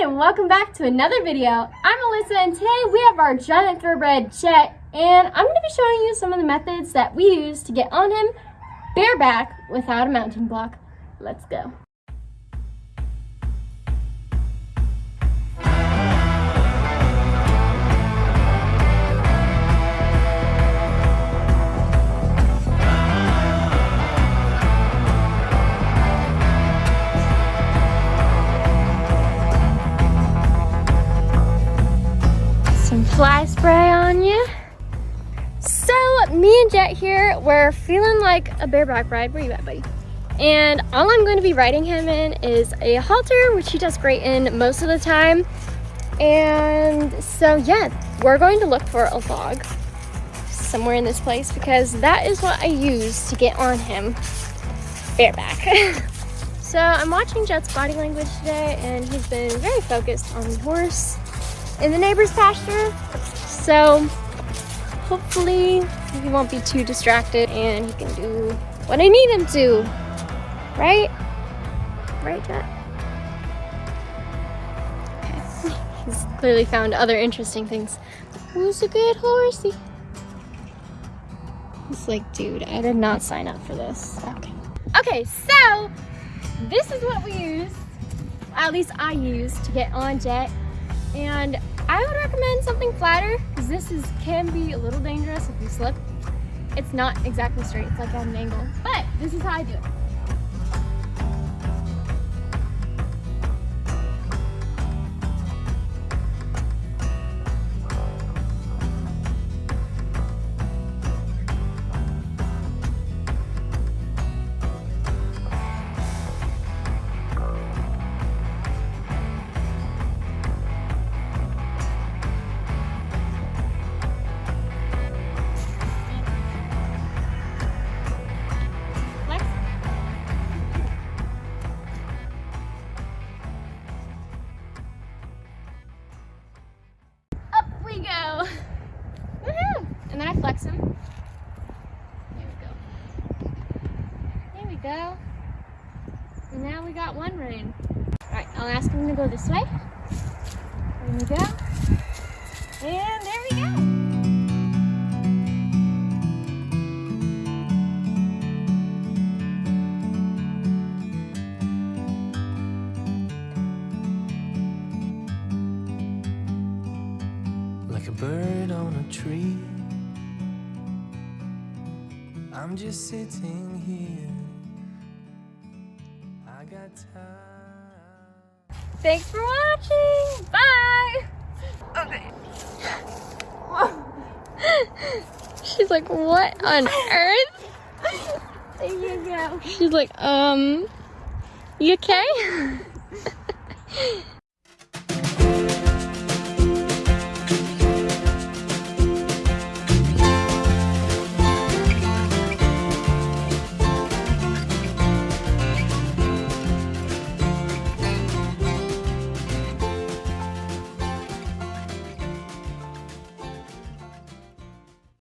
and welcome back to another video. I'm Alyssa and today we have our giant thoroughbred Jet and I'm going to be showing you some of the methods that we use to get on him bareback without a mounting block. Let's go. Some fly spray on you. So me and Jet here, we're feeling like a bareback ride. Where you at, buddy? And all I'm going to be riding him in is a halter, which he does great in most of the time. And so yeah, we're going to look for a log somewhere in this place because that is what I use to get on him bareback. so I'm watching Jet's body language today and he's been very focused on the horse in the neighbor's pasture. So hopefully he won't be too distracted and he can do what I need him to. Right? Right, Jet? Okay. He's clearly found other interesting things. Who's a good horsey? He's like, dude, I did not sign up for this. Okay. Okay, so this is what we use, at least I use, to get on Jet. And I would recommend something flatter because this is can be a little dangerous if you slip. It's not exactly straight, it's like at an angle, but this is how I do it. Flex him. There we go. There we go. And now we got one rein. Alright, I'll ask him to go this way. There we go. And there we go. like a bird on a tree. I'm just sitting here. I got time. Thanks for watching. Bye. Okay. She's like, what on earth? There you go. She's like, um, you okay?